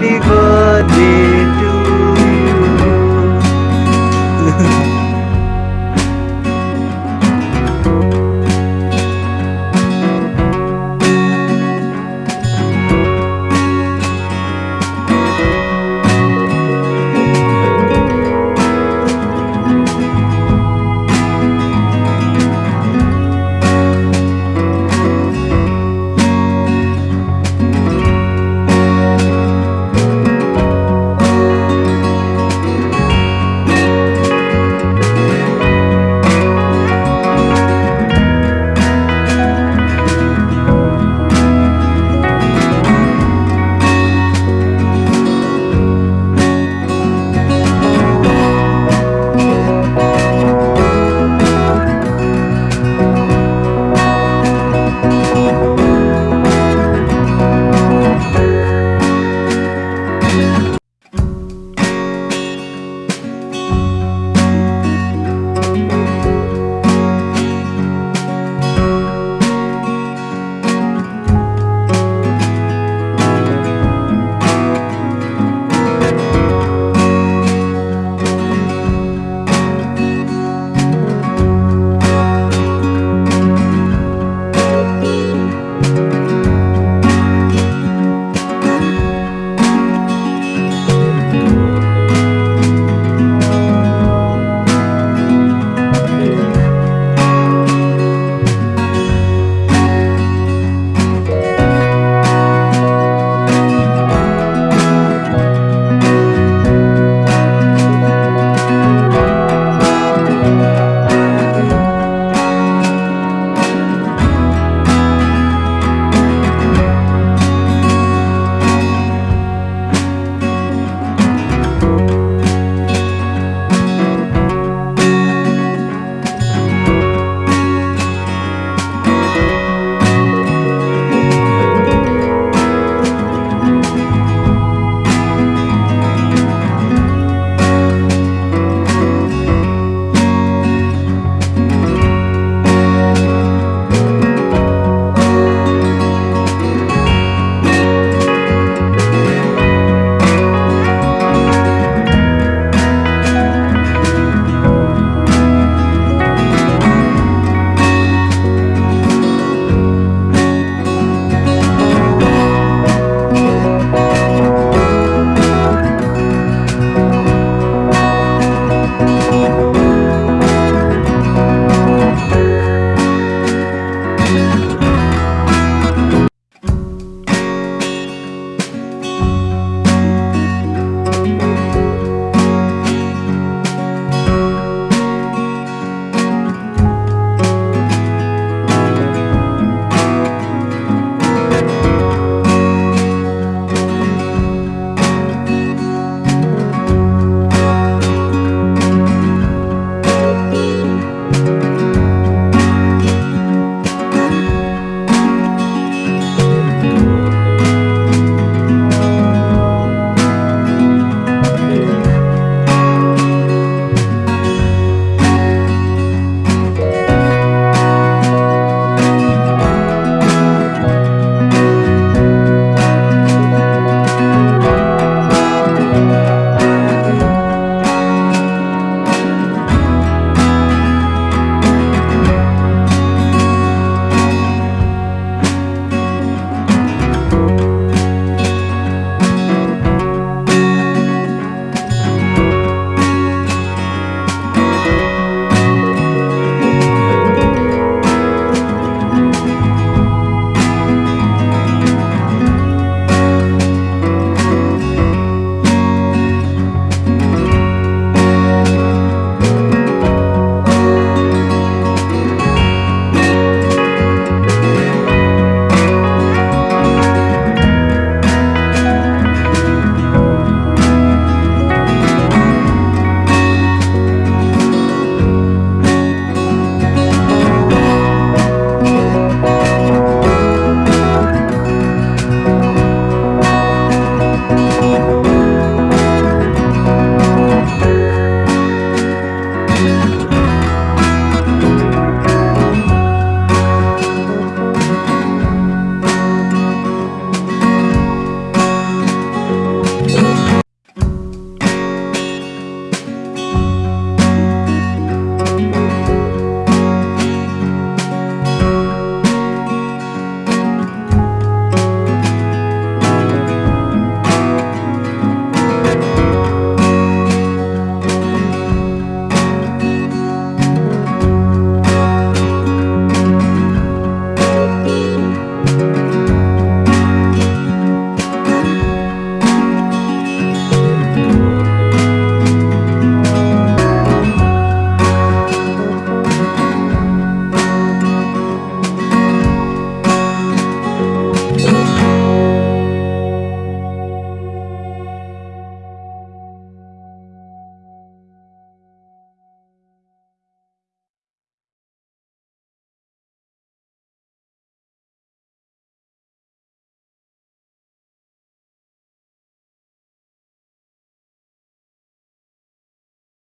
的歌的